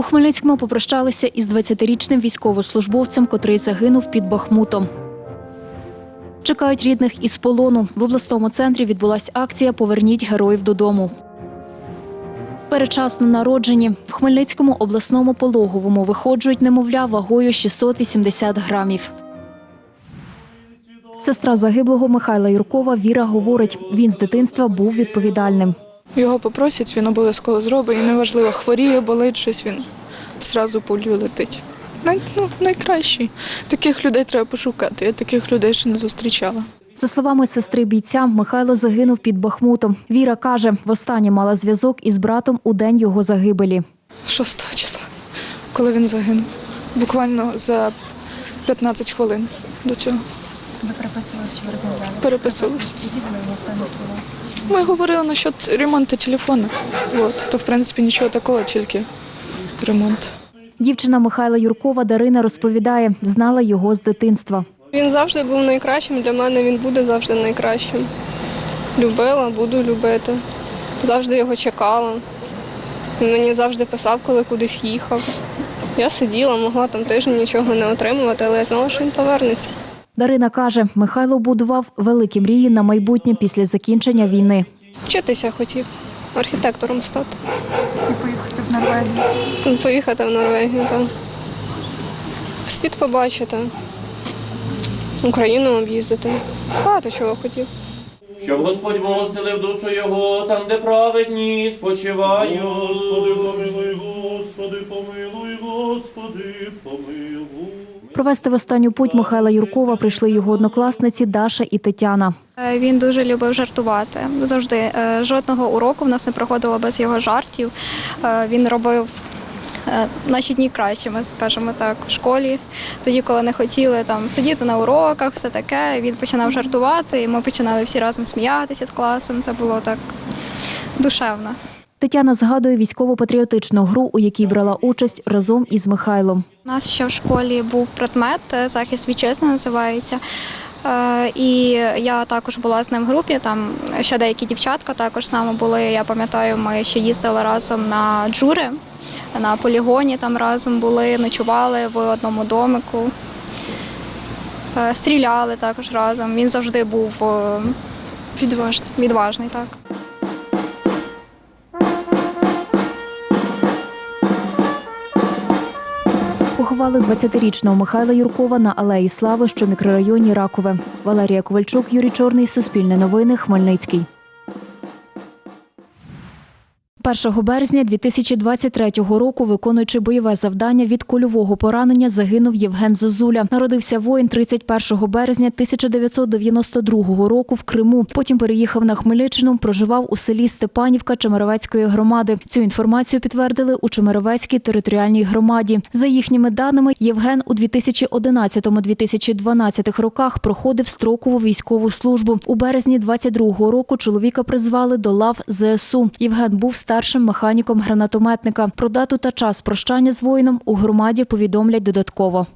У Хмельницькому попрощалися із 20-річним військовослужбовцем, котрий загинув під Бахмутом. Чекають рідних із полону. В обласному центрі відбулася акція Поверніть героїв додому. Передчасно народжені в Хмельницькому обласному пологовому виходжують немовля вагою 680 грамів. Сестра загиблого Михайла Юркова Віра говорить, він з дитинства був відповідальним. Його попросять, він обов'язково зробить. І неважливо, хворіє, болить щось, він зразу пулю летить. Най, ну, найкращий. Таких людей треба пошукати. Я таких людей ще не зустрічала. За словами сестри бійця, Михайло загинув під Бахмутом. Віра каже, востаннє мала зв'язок із братом у день його загибелі. 6 числа, коли він загинув. Буквально за 15 хвилин до цього. Ви переписувалися, чи ви розмовляли? Переписувалися. Які були останні слова? Ми говорили насчет ремонту телефону. От. То, в принципі, нічого такого, тільки ремонт. Дівчина Михайла Юркова Дарина розповідає, знала його з дитинства. Він завжди був найкращим для мене, він буде завжди найкращим. Любила, буду любити. Завжди його чекала. Він мені завжди писав, коли кудись їхав. Я сиділа, могла там тиждень нічого не отримувати, але я знала, що він повернеться. Дарина каже, Михайло будував великі мрії на майбутнє після закінчення війни. Вчитися хотів, архітектором стати. І поїхати в Норвегію. Поїхати в Норвегію, так. Світ побачити, Україну об'їздити. Багато чого хотів. Щоб Господь Бог оселив душу його там, де праведні спочивають. Господи, помилуй, Господи, помилуй, Господи, помилуй. Провести в останню путь Михайла Юркова прийшли його однокласниці Даша і Тетяна. Е, Він дуже любив жартувати. Завжди е, жодного уроку в нас не проходило без його жартів. Е, Він робив наші дні кращими, скажімо так, в школі. Тоді, коли не хотіли там сидіти на уроках, все таке, він починав жартувати, і ми починали всі разом сміятися з класом. Це було так душевно. Тетяна згадує військово-патріотичну гру, у якій брала участь разом із Михайлом. У нас ще в школі був предмет е, захист вітчизни називається. Е, І я також була з ним в групі. Там ще деякі дівчатка також з нами були. Я пам'ятаю, ми ще їздили разом на джури, на полігоні там разом були, ночували в одному домику. Е, Стріляли також разом. Він завжди був Відважно. відважний. Так. Поховали 20-річного Михайла Юркова на Алеї Слави, що в мікрорайоні Ракове. Валерія Ковальчук, Юрій Чорний, Суспільне новини, Хмельницький. 1 березня 2023 року, виконуючи бойове завдання від кульового поранення, загинув Євген Зозуля. Народився воїн 31 березня 1992 року в Криму. Потім переїхав на Хмельниччину, проживав у селі Степанівка Чемеровецької громади. Цю інформацію підтвердили у Чемеровецькій територіальній громаді. За їхніми даними, Євген у 2011-2012 роках проходив строкову військову службу. У березні 22 року чоловіка призвали до лав ЗСУ. Євген був старшим механіком гранатометника. Про дату та час прощання з воїном у громаді повідомлять додатково.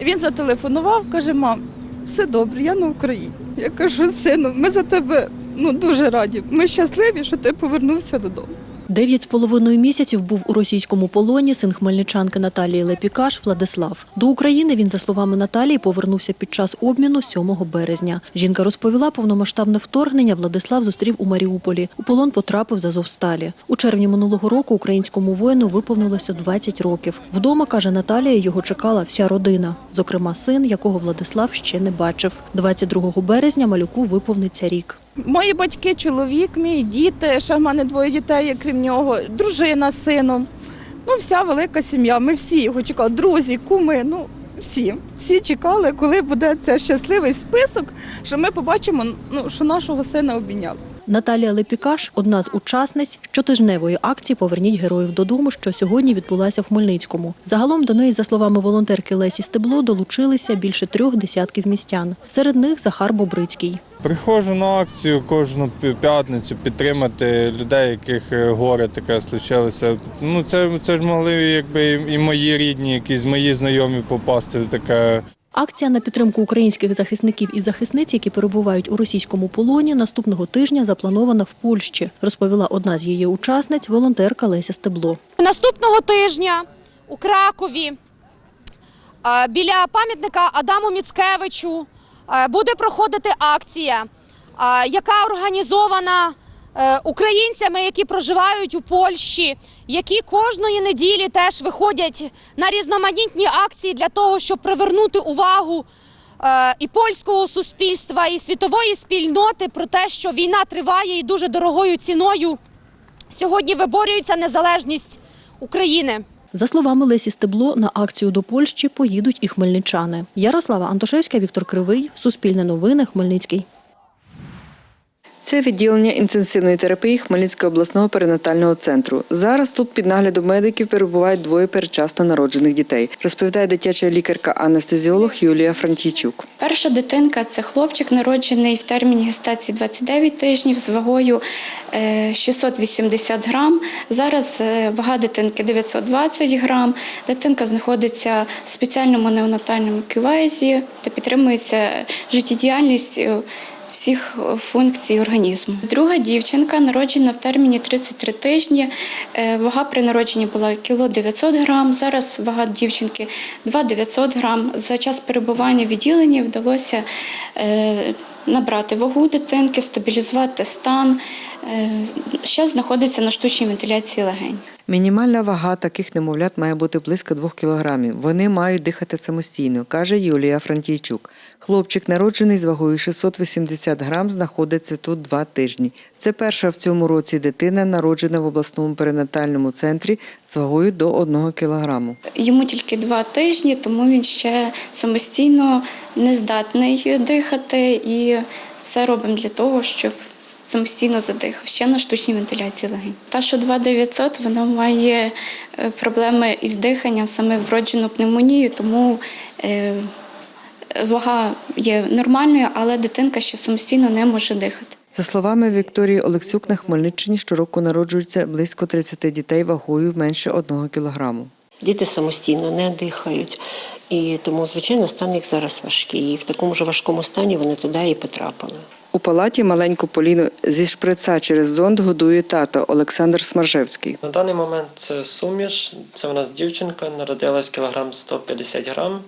Він зателефонував, каже: мам, все добре, я на Україні. Я кажу, сину, ми за тебе ну, дуже раді. Ми щасливі, що ти повернувся додому. Дев'ять з половиною місяців був у російському полоні син хмельничанки Наталії Лепікаш Владислав. До України він, за словами Наталії, повернувся під час обміну 7 березня. Жінка розповіла, повномасштабне вторгнення Владислав зустрів у Маріуполі. У полон потрапив з Азовсталі. У червні минулого року українському воїну виповнилося 20 років. Вдома, каже Наталія, його чекала вся родина, зокрема син, якого Владислав ще не бачив. 22 березня малюку виповниться рік. Мої батьки, чоловік, мій діти, ще в мене двоє дітей, крім нього, дружина з сином. Ну, вся велика сім'я. Ми всі його чекали, друзі, куми. Ну, всі. Всі чекали, коли буде цей щасливий список, що ми побачимо, ну, що нашого сина обійняли. Наталія Лепікаш – одна з учасниць щотижневої акції «Поверніть героїв додому», що сьогодні відбулася в Хмельницькому. Загалом до неї, за словами волонтерки Лесі Стебло, долучилися більше трьох десятків містян. Серед них Захар Бобрицький. Приходжу на акцію кожну п'ятницю підтримати людей, яких е, горе таке случилося. Ну це, це ж могли якби і- мої рідні, якісь мої знайомі попасти в таке. Акція на підтримку українських захисників і захисниць, які перебувають у російському полоні, наступного тижня запланована в Польщі, розповіла одна з її учасниць, волонтерка Леся Стебло. Наступного тижня у Кракові е, біля пам'ятника Адаму Міцкевичу буде проходити акція, е, яка організована е, українцями, які проживають у Польщі, які кожної неділі теж виходять на різноманітні акції для того, щоб привернути увагу е, і польського суспільства, і світової спільноти про те, що війна триває і дуже дорогою ціною сьогодні виборюється незалежність України. За словами Лесі Стебло, на акцію до Польщі поїдуть і хмельничани. Ярослава Антошевська, Віктор Кривий, Суспільне новини, Хмельницький. Це відділення інтенсивної терапії Хмельницького обласного перинатального центру. Зараз тут під наглядом медиків перебувають двоє передчасно народжених дітей, розповідає дитяча лікарка-анестезіолог Юлія Франтійчук. Перша дитинка це хлопчик, народжений в терміні гестації 29 тижнів з вагою е, 680 грам. Зараз е, вага дитинки 920 грам. Дитинка знаходиться в спеціальному неонатальному кювезі, де підтримується життєдіяльність. Е, Всіх функцій організму. Друга дівчинка народжена в терміні 33 тижні. Е, Вага при народженні була кіло 900 грам. Зараз вага дівчинки 2 900 грам. За час перебування в відділенні вдалося е, набрати вагу дитинки, стабілізувати стан. Ще знаходиться на штучній вентиляції легень. Мінімальна вага таких немовлят має бути близько 2 кілограмів. Вони мають дихати самостійно, каже Юлія Франтійчук. Хлопчик, народжений з вагою 680 грам, знаходиться тут два тижні. Це перша в цьому році дитина, народжена в обласному перинатальному центрі з вагою до 1 кілограму. Йому тільки два тижні, тому він ще самостійно не здатний дихати і все робимо для того, щоб самостійно задихав ще на штучній вентиляції легень. Та, що 2900, вона має е, проблеми із диханням, саме вроджену пневмонію, тому е, вага є нормальною, але дитинка ще самостійно не може дихати. За словами Вікторії Олексюк, на Хмельниччині щороку народжується близько 30 дітей вагою менше 1 кілограму. Діти самостійно не дихають, і тому, звичайно, стан їх зараз важкий. І в такому ж важкому стані вони туди і потрапили. У палаті маленьку Поліну зі шприца через зонд годує тато Олександр Смаржевський. На даний момент це суміш. Це у нас дівчинка, народилась кілограм 150 грам.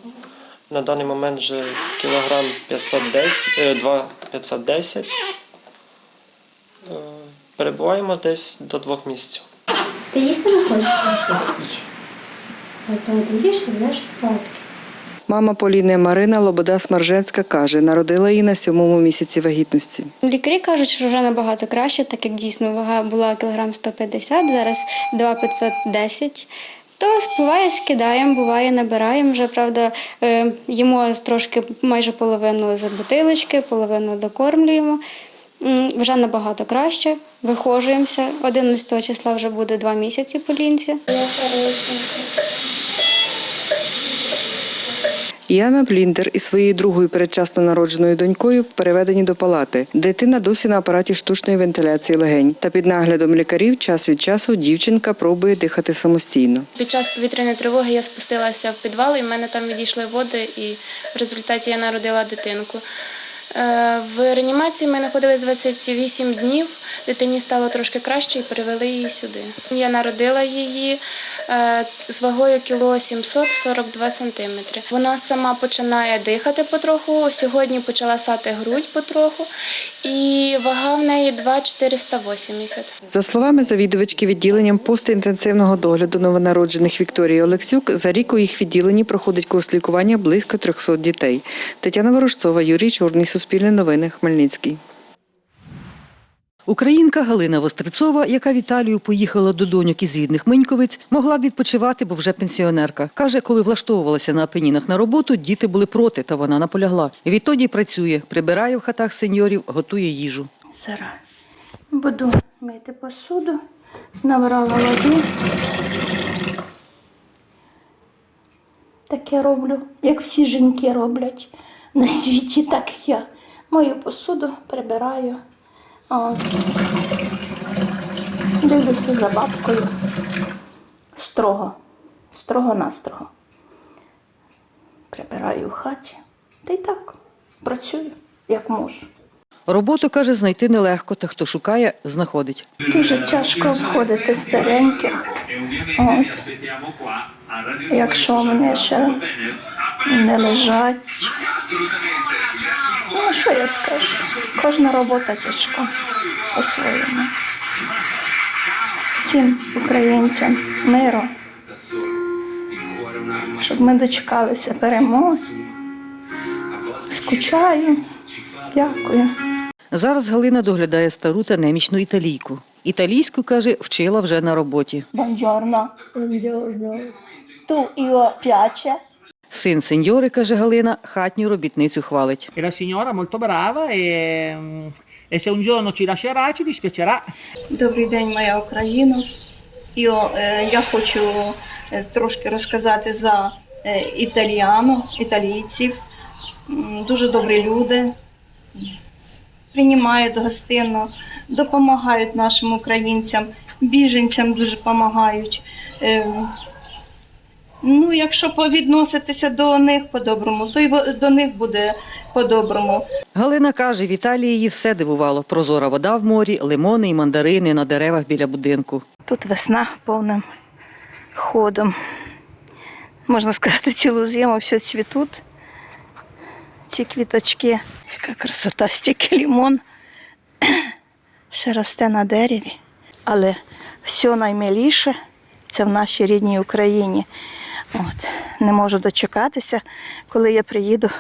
На даний момент вже кілограм 510, е, 2 510. Е, Перебуваємо десь до двох місяців. Ти їсти не хочеш? Ось тому ти їш, ти спати. Мама Поліни Марина Лобода Смаржевська каже, народила її на сьомому місяці вагітності. Лікарі кажуть, що вже набагато краще, так як дійсно вага була кілограм 150, зараз 2,510. То буває скидаємо, буває набираємо. Вже правда, е, їмо трошки майже половину з бутилочки, половину докормлюємо. Вже набагато краще. Вихожуємося. 11 числа вже буде два місяці по лінці. Яна Бліндер із своєю другою передчасно народженою донькою переведені до палати. Дитина досі на апараті штучної вентиляції легень. Та під наглядом лікарів час від часу дівчинка пробує дихати самостійно. Під час повітряної тривоги я спустилася в підвал, і в мене там відійшли води, і в результаті я народила дитинку. Е, В реанімації ми знаходились 28 днів. Дитині стало трошки краще і перевели її сюди. Я народила її з вагою кіло 742 сантиметри. Вона сама починає дихати потроху. Сьогодні почала сати грудь потроху, і вага в неї 2,480. За словами завідувачки відділенням постінтенсивного догляду новонароджених Вікторії Олексюк, за рік у їх відділенні проходить курс лікування близько 300 дітей. Тетяна Ворожцова, Юрій Чорний, Суспільне новини, Хмельницький. Українка Галина Вострецова, яка в Італію поїхала до доньок із рідних Миньковиць, могла б відпочивати, бо вже пенсіонерка. Каже, коли влаштовувалася на Апенінах на роботу, діти були проти, та вона наполягла. Відтоді працює, прибирає в хатах сеньорів, готує їжу. Зараз буду мити посуду, набрала води. Так я роблю, як всі жінки роблять на світі, так і я. Мою посуду прибираю. От. Дивлюся за бабкою. Строго, строго-настрого. прибираю в хаті. Та й так, працюю, як можу. Роботу, каже, знайти нелегко, та хто шукає, знаходить. Дуже тяжко обходити стареньких. От. Якщо вони ще не лежать. Ну, що я скажу? Кожна робота тяжка по-своєму. Всім українцям миру, щоб ми дочекалися перемоги. Скучаю. Дякую. Зараз Галина доглядає стару та немічну італійку. Італійську, каже, вчила вже на роботі. Buongiorno. Buongiorno. Tu io piace. Син сеньори, каже Галина, хатню робітницю хвалить. La signora molto brava e, e se un giorno ci lascerà ci dispiacerà. Добрий день, моя Україна. Io, е, я хочу е, трошки розказати за е, італіану, італійців. М, Дуже добрі люди. Приймають гостинно, допомагають нашим українцям, біженцям дуже допомагають. Е, Ну, якщо повідноситися до них по-доброму, то й до них буде по-доброму. Галина каже, в Італії її все дивувало. Прозора вода в морі, лимони і мандарини на деревах біля будинку. Тут весна повним ходом. Можна сказати, цілу зиму все цвітуть. Ці квіточки. Яка красота, стільки лімон. Ще росте на дереві. Але все наймиліше це в нашій рідній Україні. От. Не можу дочекатися, коли я приїду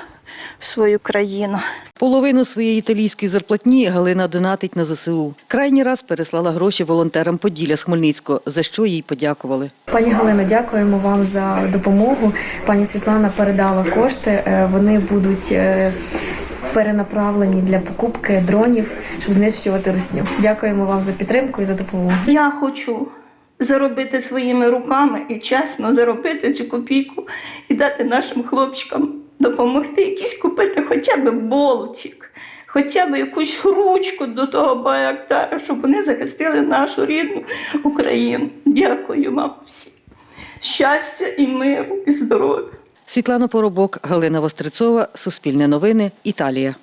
в свою країну. Половину своєї італійської зарплатні Галина донатить на ЗСУ. Крайній раз переслала гроші волонтерам Поділля з Хмельницького, за що їй подякували. Пані Галино, дякуємо вам за допомогу. Пані Світлана передала кошти. Е, Вони будуть е, перенаправлені для покупки дронів, щоб знищувати русню. Дякуємо вам за підтримку і за допомогу. Я хочу заробити своїми руками і чесно заробити цю копійку і дати нашим хлопчикам допомогти, якісь купити хоча б болтик, хоча б якусь ручку до того байактара, щоб вони захистили нашу рідну Україну. Дякую вам всім. Щастя і миру, і здоров'я. Світлана Поробок, Галина Вострецова, Суспільне новини, Італія.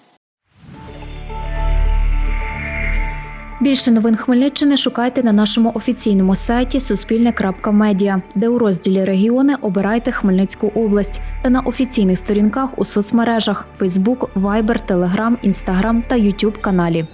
Більше новин Хмельниччини шукайте на нашому офіційному сайті Суспільне.Медіа, де у розділі регіони обирайте Хмельницьку область та на офіційних сторінках у соцмережах Facebook, Viber, Telegram, Instagram та YouTube каналі.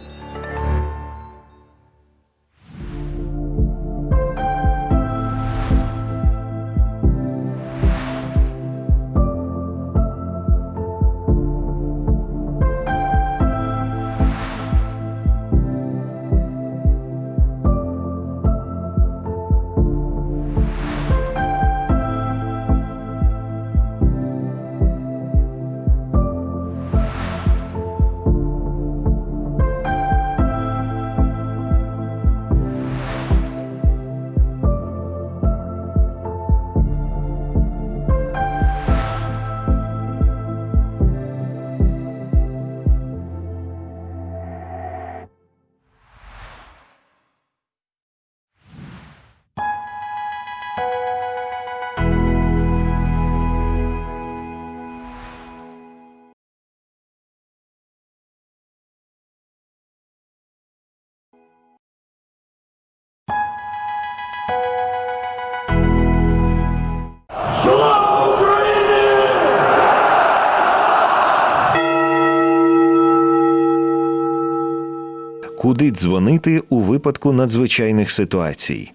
Куди дзвонити у випадку надзвичайних ситуацій?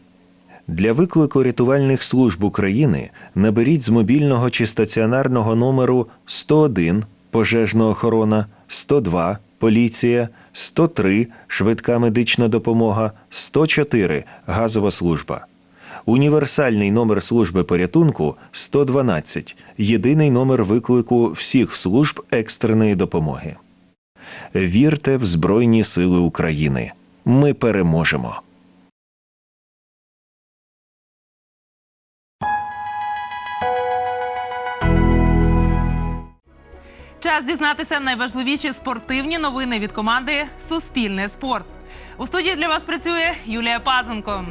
Для виклику рятувальних служб України наберіть з мобільного чи стаціонарного номеру 101 пожежна охорона, 102 поліція, 103 швидка медична допомога, 104 газова служба. Універсальний номер служби порятунку 112 єдиний номер виклику всіх служб екстреної допомоги. Вірте в Збройні Сили України. Ми переможемо. Час дізнатися найважливіші спортивні новини від команди Суспільне спорт. У студії для вас працює Юлія Пазенко.